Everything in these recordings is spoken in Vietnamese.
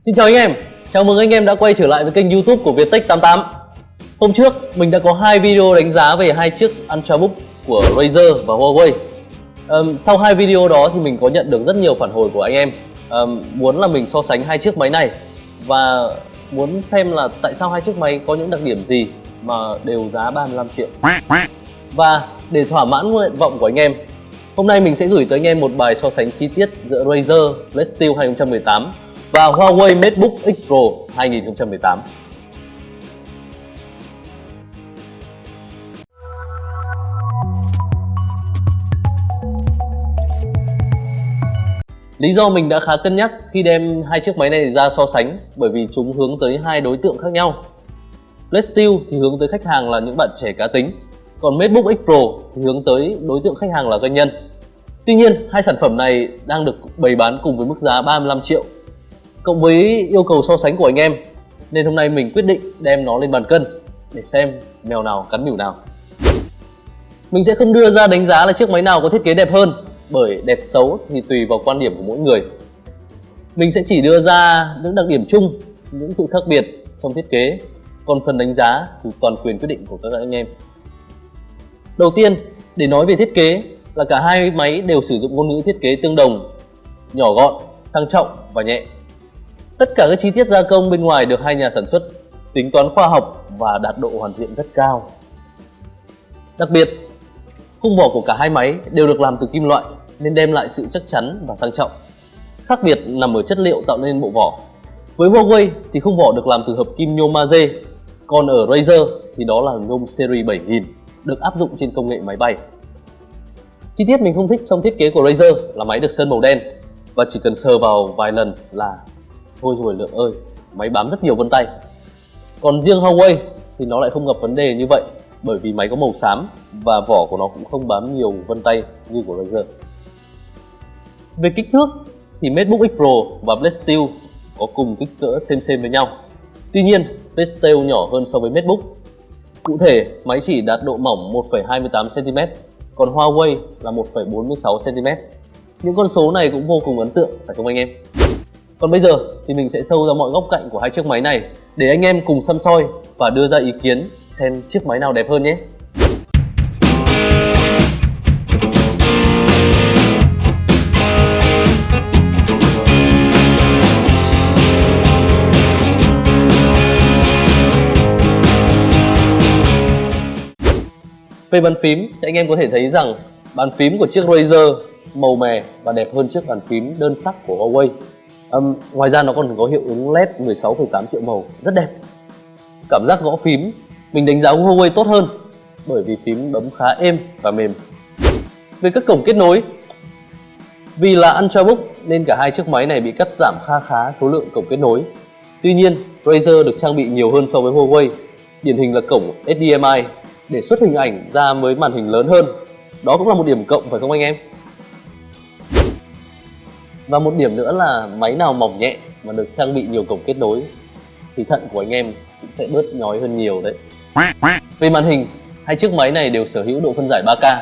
Xin chào anh em, chào mừng anh em đã quay trở lại với kênh youtube của Viettech88 Hôm trước mình đã có hai video đánh giá về hai chiếc Ultrabook của Razer và Huawei. Um, Sau hai video đó thì mình có nhận được rất nhiều phản hồi của anh em. Um, Muốn là mình so sánh hai chiếc máy này Và muốn xem là tại sao hai chiếc máy có những đặc điểm gì mà đều giá 35 triệu. Và để thỏa mãn nguyện vọng của anh em Hôm nay mình sẽ gửi tới anh em một bài so sánh chi tiết giữa Razer Blade Steel 2018 và Huawei MateBook X Pro 2018. Lý do mình đã khá cân nhắc khi đem hai chiếc máy này ra so sánh bởi vì chúng hướng tới hai đối tượng khác nhau. Blade thì hướng tới khách hàng là những bạn trẻ cá tính, còn MateBook X Pro thì hướng tới đối tượng khách hàng là doanh nhân. Tuy nhiên, hai sản phẩm này đang được bày bán cùng với mức giá 35 triệu cộng với yêu cầu so sánh của anh em, nên hôm nay mình quyết định đem nó lên bàn cân để xem mèo nào cắn mỉu nào. Mình sẽ không đưa ra đánh giá là chiếc máy nào có thiết kế đẹp hơn, bởi đẹp xấu thì tùy vào quan điểm của mỗi người. Mình sẽ chỉ đưa ra những đặc điểm chung, những sự khác biệt trong thiết kế, còn phần đánh giá thì toàn quyền quyết định của các anh em. Đầu tiên, để nói về thiết kế là cả hai máy đều sử dụng ngôn ngữ thiết kế tương đồng, nhỏ gọn, sang trọng và nhẹ. Tất cả các chi tiết gia công bên ngoài được hai nhà sản xuất tính toán khoa học và đạt độ hoàn thiện rất cao. Đặc biệt, khung vỏ của cả hai máy đều được làm từ kim loại nên đem lại sự chắc chắn và sang trọng. Khác biệt nằm ở chất liệu tạo nên bộ vỏ. Với Huawei thì khung vỏ được làm từ hợp kim nhôm maze, còn ở Razer thì đó là nhôm series 7000 được áp dụng trên công nghệ máy bay. Chi tiết mình không thích trong thiết kế của Razer là máy được sơn màu đen và chỉ cần sờ vào vài lần là Thôi rồi Lượng ơi, máy bám rất nhiều vân tay. Còn riêng Huawei thì nó lại không gặp vấn đề như vậy bởi vì máy có màu xám và vỏ của nó cũng không bám nhiều vân tay như của Razer. Về kích thước thì MateBook X Pro và Blade Steel có cùng kích cỡ xem xem với nhau. Tuy nhiên, Blade Steel nhỏ hơn so với MateBook. Cụ thể, máy chỉ đạt độ mỏng 1,28cm, còn Huawei là 1,46cm. Những con số này cũng vô cùng ấn tượng phải không anh em? Còn bây giờ thì mình sẽ sâu ra mọi góc cạnh của hai chiếc máy này để anh em cùng xăm soi và đưa ra ý kiến xem chiếc máy nào đẹp hơn nhé. Về bàn phím thì anh em có thể thấy rằng bàn phím của chiếc Razer màu mè và đẹp hơn chiếc bàn phím đơn sắc của Huawei um, ngoài ra nó còn có hiệu ứng led 16,8 triệu màu rất đẹp. Cảm giác gõ phím mình đánh giá Huawei tốt hơn bởi vì phím bấm khá êm và mềm. Về các cổng kết nối vì là Ultrabook nên cả hai chiếc máy này bị cắt giảm kha khá số lượng cổng kết nối. Tuy nhiên Razer được trang bị nhiều hơn so với Huawei điển hình là cổng HDMI để xuất hình ảnh ra với màn hình lớn hơn. Đó cũng là một điểm cộng phải không anh em? Và một điểm nữa là máy nào mỏng nhẹ mà được trang bị nhiều cổng kết nối thì thận của anh em cũng sẽ bớt nhói hơn nhiều đấy. Về màn hình, hai chiếc máy này đều sở hữu độ phân giải 3K.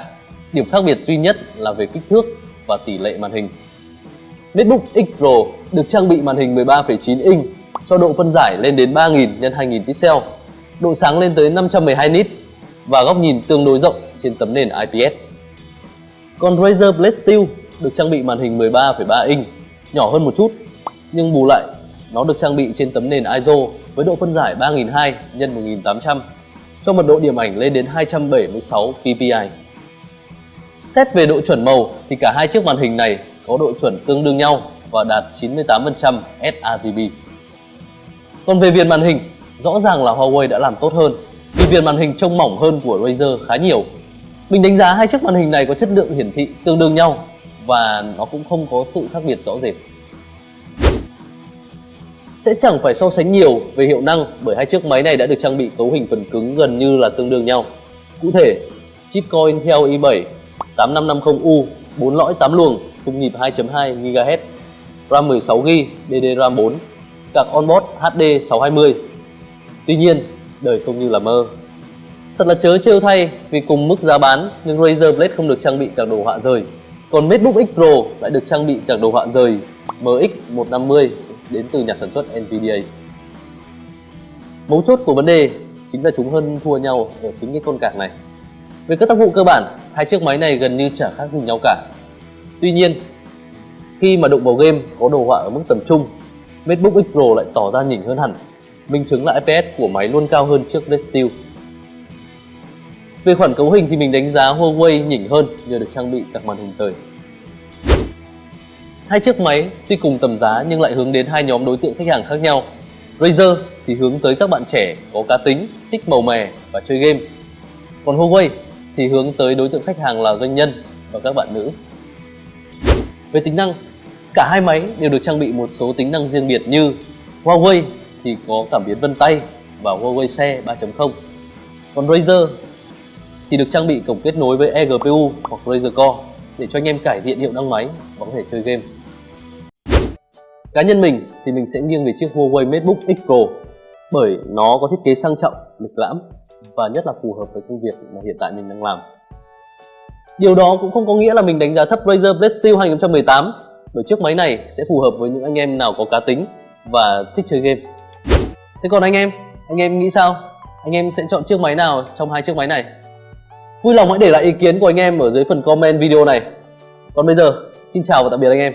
Điểm khác biệt duy nhất là về kích thước và tỷ lệ màn hình. MacBook X Pro được trang bị màn hình 13,9 inch cho độ phân giải lên đến 3000 x 2000 pixel, độ sáng lên tới 512 nit và góc nhìn tương đối rộng trên tấm nền IPS. Còn Razer Blade Steel được trang bị màn hình 13,3 inch, nhỏ hơn một chút, nhưng bù lại nó được trang bị trên tấm nền ISO với độ phân giải 3002 x 1800 cho mật độ điểm ảnh lên đến 276 ppi. Xét về độ chuẩn màu thì cả hai chiếc màn hình này có độ chuẩn tương đương nhau và đạt 98% sRGB. Còn về viền màn hình, rõ ràng là Huawei đã làm tốt hơn vì viền màn hình trông mỏng hơn của Razer khá nhiều. Mình đánh giá hai chiếc màn hình này có chất lượng hiển thị tương đương nhau và nó cũng không có sự khác biệt rõ rệt. Sẽ chẳng phải so sánh nhiều về hiệu năng bởi hai chiếc máy này đã được trang bị cấu hình phần cứng gần như là tương đương nhau. Cụ thể, chip Core Intel i7 8550U 4 lõi 8 luồng, xung nhịp 2.2 GHz, RAM 16GB, DDR4, Ram card onboard HD 620. Tuy nhiên, đời không như là mơ. Thật là chớ trêu thay vì cùng mức giá bán nhưng Razer Blade không được trang bị các đồ họa rời còn MateBook X Pro lại được trang bị các đồ họa rời MX150 đến từ nhà sản xuất Nvidia. Mấu chốt của vấn đề chính là chúng hơn thua nhau ở chính cái con cạc này. Về các tác vụ cơ bản, hai chiếc máy này gần như chả khác gì nhau cả. Tuy nhiên, khi mà đụng vào game có đồ họa ở mức tầm trung, MateBook X Pro lại tỏ ra nhỉnh hơn hẳn. Minh chứng là FPS của máy luôn cao hơn chiếc Red về khoản cấu hình thì mình đánh giá Huawei nhỉnh hơn nhờ được trang bị các màn hình rời. Hai chiếc máy tuy cùng tầm giá nhưng lại hướng đến hai nhóm đối tượng khách hàng khác nhau. Razer thì hướng tới các bạn trẻ có cá tính, thích màu mè và chơi game. Còn Huawei thì hướng tới đối tượng khách hàng là doanh nhân và các bạn nữ. Về tính năng, cả hai máy đều được trang bị một số tính năng riêng biệt như Huawei thì có cảm biến vân tay và Huawei xe 3.0. Còn Razer thì được trang bị cổng kết nối với eGPU hoặc Razer Core để cho anh em cải thiện hiệu năng máy và có thể chơi game. Cá nhân mình thì mình sẽ nghiêng về chiếc Huawei MateBook X Pro bởi nó có thiết kế sang trọng, lịch lãm và nhất là phù hợp với công việc mà hiện tại mình đang làm. Điều đó cũng không có nghĩa là mình đánh giá thấp Razer Blade Steel 2018 bởi chiếc máy này sẽ phù hợp với những anh em nào có cá tính và thích chơi game. Thế còn anh em, anh em nghĩ sao? Anh em sẽ chọn chiếc máy nào trong hai chiếc máy này? Vui lòng hãy để lại ý kiến của anh em ở dưới phần comment video này. Còn bây giờ, xin chào và tạm biệt anh em.